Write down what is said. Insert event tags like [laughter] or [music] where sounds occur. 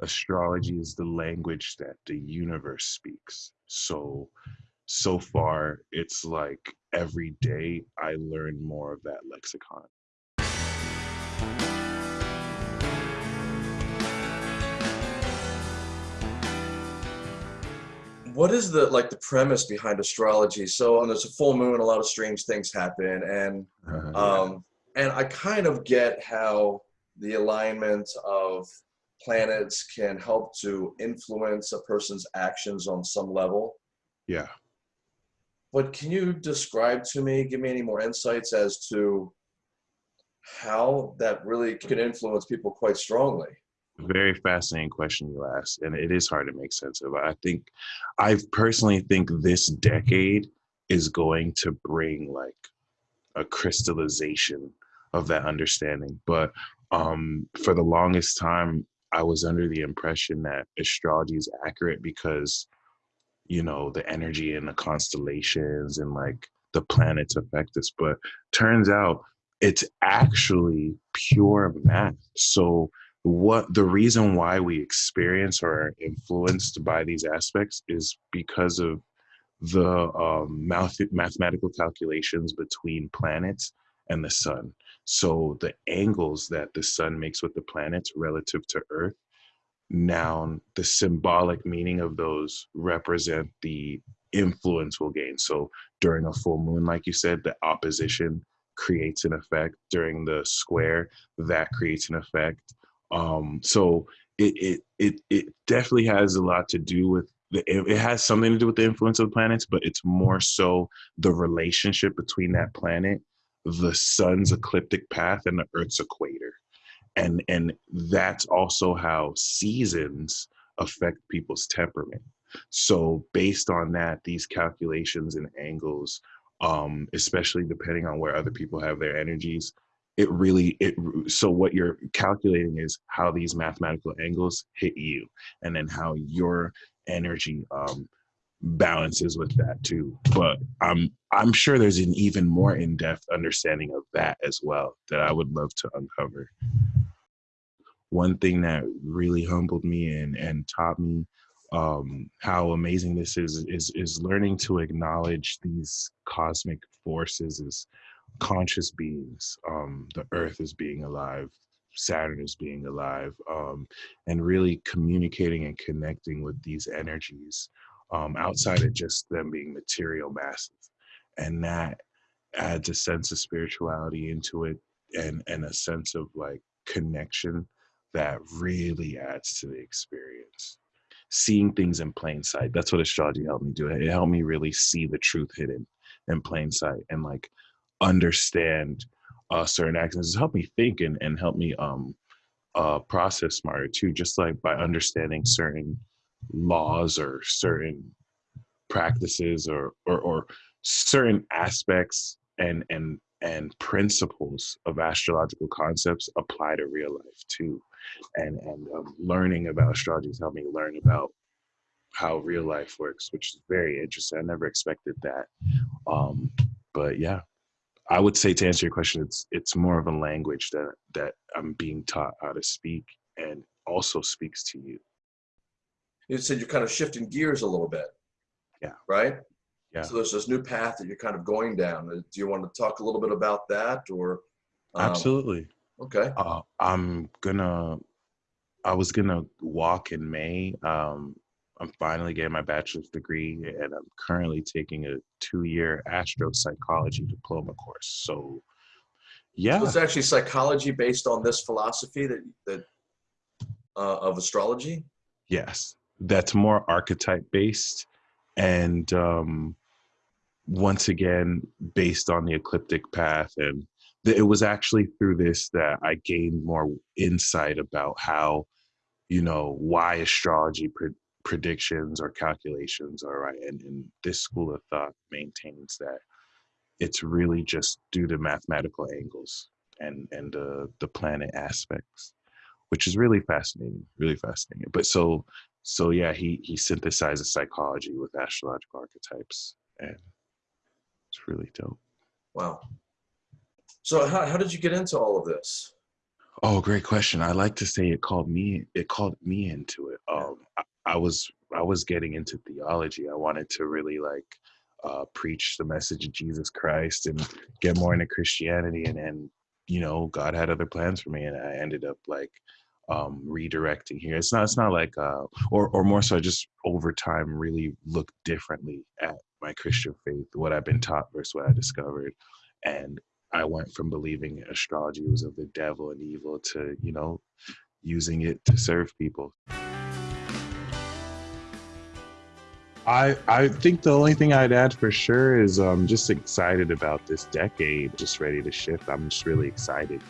astrology is the language that the universe speaks. So, so far, it's like every day I learn more of that lexicon. what is the like the premise behind astrology? So when there's a full moon, a lot of strange things happen, and [laughs] uh, um, and I kind of get how the alignment of planets can help to influence a person's actions on some level. Yeah. But can you describe to me, give me any more insights as to how that really can influence people quite strongly? very fascinating question you asked and it is hard to make sense of i think i personally think this decade is going to bring like a crystallization of that understanding but um for the longest time i was under the impression that astrology is accurate because you know the energy and the constellations and like the planets affect us but turns out it's actually pure math so what the reason why we experience or are influenced by these aspects is because of the um, math- mathematical calculations between planets and the sun. So the angles that the sun makes with the planets relative to Earth, now the symbolic meaning of those represent the influence we'll gain. So during a full moon, like you said, the opposition creates an effect. During the square, that creates an effect um, so it, it it it definitely has a lot to do with the, it has something to do with the influence of the planets, but it's more so the relationship between that planet, the sun's ecliptic path, and the Earth's equator, and and that's also how seasons affect people's temperament. So based on that, these calculations and angles, um, especially depending on where other people have their energies, it really it so what you're calculating is how these mathematical angles hit you and then how your energy um balances with that too. But i'm i'm sure there's an even more in-depth understanding of that as well that i would love to uncover. One thing that really humbled me and and taught me um, how amazing this is is is learning to acknowledge these cosmic forces as conscious beings. Um, the earth is being alive, Saturn is being alive, um, and really communicating and connecting with these energies um, outside of just them being material masses. And that adds a sense of spirituality into it and, and a sense of like connection that really adds to the experience. Seeing things in plain sight. That's what astrology helped me do. It helped me really see the truth hidden in plain sight and like understand uh, certain actions. It's helped me think and, and help me um, uh, process smarter too, just like by understanding certain laws or certain practices or, or, or certain aspects and, and, and principles of astrological concepts apply to real life too. And, and um, learning about astrology has helped me learn about how real life works, which is very interesting. I never expected that. Um, but yeah, I would say to answer your question, it's it's more of a language that that I'm being taught how to speak and also speaks to you. You said you're kind of shifting gears a little bit. Yeah. Right? Yeah. So there's this new path that you're kind of going down. Uh, do you want to talk a little bit about that or um, Absolutely. Okay. Uh, I'm gonna I was gonna walk in May. Um, I'm finally getting my bachelor's degree and I'm currently taking a two-year astropsychology diploma course. So yeah. So it's actually psychology based on this philosophy that, that uh, of astrology? Yes. That's more archetype based and um, once again based on the ecliptic path and it was actually through this that I gained more insight about how you know why astrology predictions or calculations are right. And, and this school of thought maintains that it's really just due to mathematical angles and and uh, the planet aspects, which is really fascinating, really fascinating. But so so yeah, he he synthesizes psychology with astrological archetypes, and it's really dope. Wow. So how how did you get into all of this? Oh, great question. I like to say it called me. It called me into it. Um, I, I was I was getting into theology. I wanted to really like uh, preach the message of Jesus Christ and get more into Christianity. And then, you know, God had other plans for me, and I ended up like um, redirecting here. It's not. It's not like, uh, or or more so, I just over time, really look differently at my Christian faith, what I've been taught versus what I discovered, and I went from believing astrology was of the devil and evil to, you know, using it to serve people. I I think the only thing I'd add for sure is I'm um, just excited about this decade, just ready to shift. I'm just really excited.